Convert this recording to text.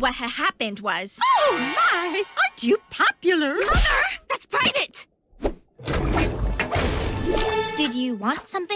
What had happened was... Oh, my! Aren't you popular? Mother! That's private! Did you want something?